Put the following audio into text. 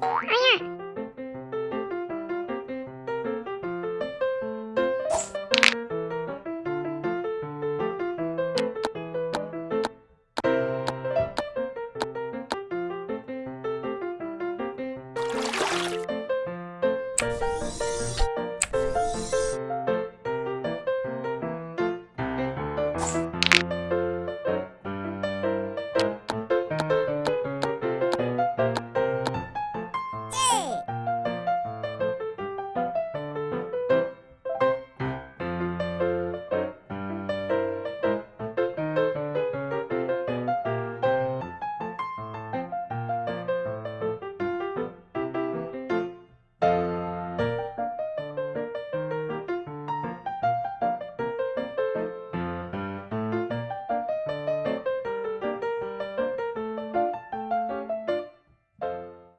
唉呀